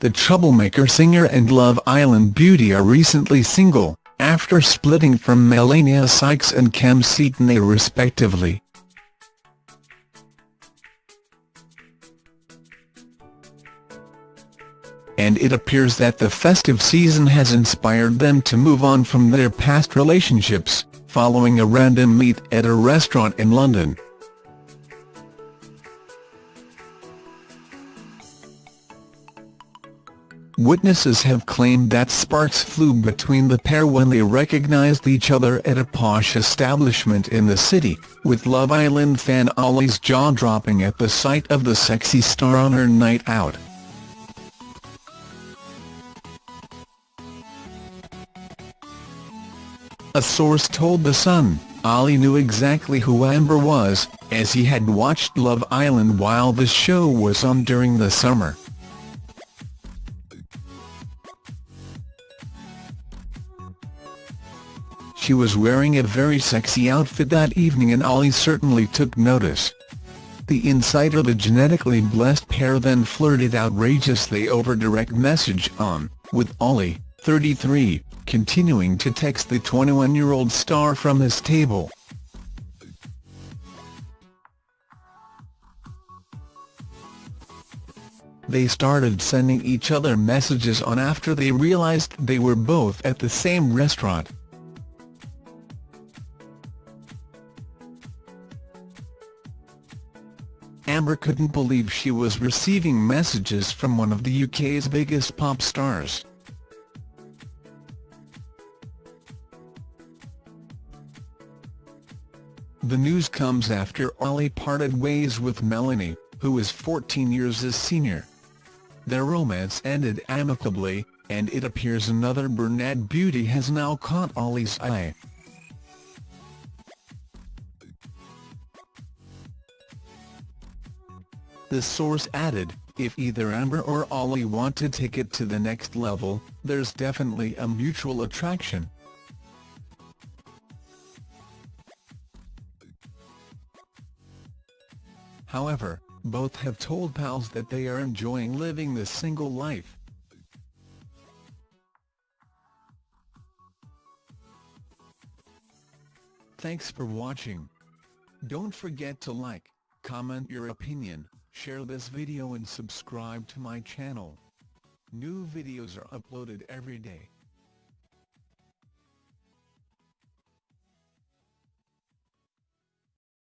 the Troublemaker singer and Love Island beauty are recently single, after splitting from Melanie Sykes and Kem Cetinay respectively. And it appears that the festive season has inspired them to move on from their past relationships, following a random meet at a restaurant in London. Witnesses have claimed that sparks flew between the pair when they recognized each other at a posh establishment in the city, with Love Island fan Olly's jaw dropping at the sight of the sexy star on her night out. A source told The Sun, Olly knew exactly who Amber was, as he had watched Love Island while the show was on during the summer. She was wearing a very sexy outfit that evening and Olly certainly took notice. The insider the genetically blessed pair then flirted outrageously over direct message on, with Olly, 33, continuing to text the 21-year-old star from his table. They started sending each other messages on after they realized they were both at the same restaurant. Amber couldn't believe she was receiving messages from one of the UK's biggest pop stars. The news comes after Olly parted ways with Melanie, who is 14 years his senior. Their romance ended amicably, and it appears another brunette beauty has now caught Olly's eye. The source added, if either Amber or Olly want to take it to the next level, there's definitely a mutual attraction. However, both have told pals that they are enjoying living the single life. Thanks for watching. Don't forget to like, comment your opinion, Share this video and subscribe to my channel. New videos are uploaded every day.